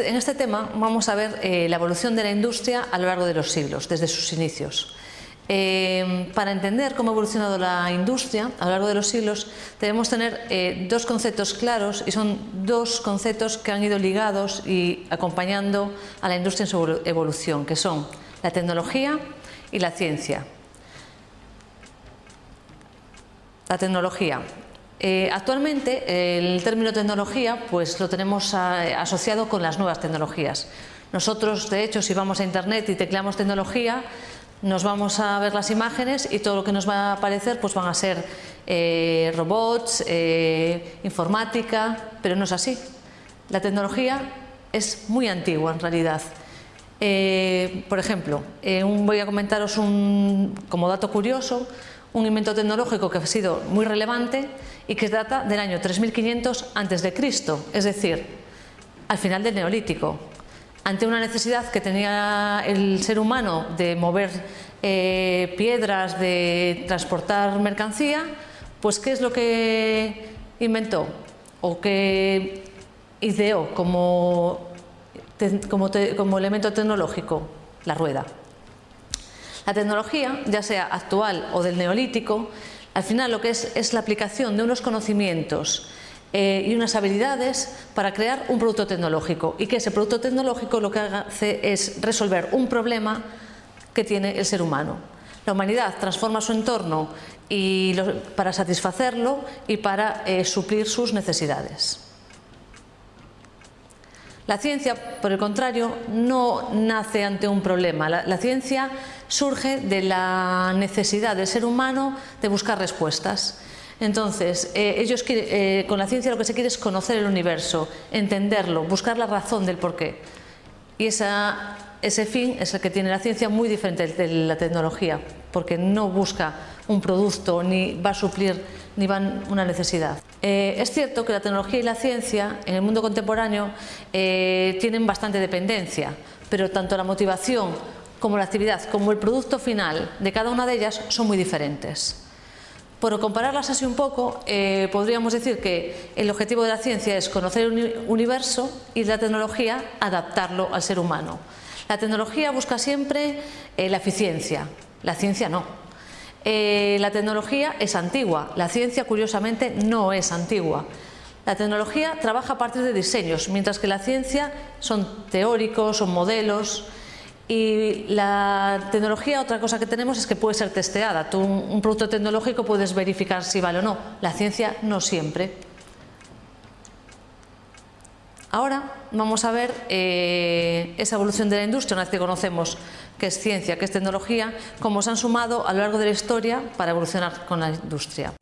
en este tema vamos a ver eh, la evolución de la industria a lo largo de los siglos, desde sus inicios. Eh, para entender cómo ha evolucionado la industria a lo largo de los siglos debemos tener eh, dos conceptos claros y son dos conceptos que han ido ligados y acompañando a la industria en su evolución, que son la tecnología y la ciencia. La tecnología. Eh, actualmente el término tecnología pues lo tenemos asociado con las nuevas tecnologías. Nosotros, de hecho, si vamos a internet y tecleamos tecnología, nos vamos a ver las imágenes y todo lo que nos va a aparecer pues van a ser eh, robots, eh, informática, pero no es así. La tecnología es muy antigua en realidad. por ejemplo, voy a comentaros un, como dato curioso un invento tecnológico que ha sido muy relevante y que data del año 3500 a.C., es decir, al final del Neolítico. Ante una necesidad que tenía el ser humano de mover eh, piedras, de transportar mercancía, pues ¿qué es lo que inventó? O que ideó como, como elemento tecnológico la rueda. La tecnología, ya sea actual o del neolítico, al final lo que es es la aplicación de unos conocimientos eh, y unas habilidades para crear un producto tecnológico y que ese producto tecnológico lo que hace es resolver un problema que tiene el ser humano. La humanidad transforma su entorno y para satisfacerlo y para eh, suplir sus necesidades. La ciencia, por el contrario, no nace ante un problema. La, ciencia surge de la necesidad del ser humano de buscar respuestas. Entonces, eh, ellos eh, con la ciencia lo que se quiere es conocer el universo, entenderlo, buscar la razón del porqué. Y ese fin es el que tiene la ciencia muy diferente de la tecnología, porque no busca un producto ni va a suplir ni van una necesidad. Eh, es cierto que la tecnología y la ciencia en el mundo contemporáneo eh, tienen bastante dependencia, pero tanto la motivación como la actividad como el producto final de cada una de ellas son muy diferentes. Por compararlas así un poco, eh, podríamos decir que el objetivo de la ciencia es conocer el universo y la tecnología adaptarlo al ser humano. La tecnología busca siempre la eficiencia, la ciencia no. Eh, la tecnología es antigua, la ciencia curiosamente no es antigua. La tecnología trabaja a partir de diseños, mientras que la ciencia son teóricos, son modelos y la tecnología, otra cosa que tenemos es que puede ser testeada. Tú un producto tecnológico puedes verificar si vale o no, la ciencia no siempre. Ahora vamos a ver eh, esa evolución de la industria, una vez que conocemos qué es ciencia, qué es tecnología, cómo se han sumado a lo largo de la historia para evolucionar con la industria.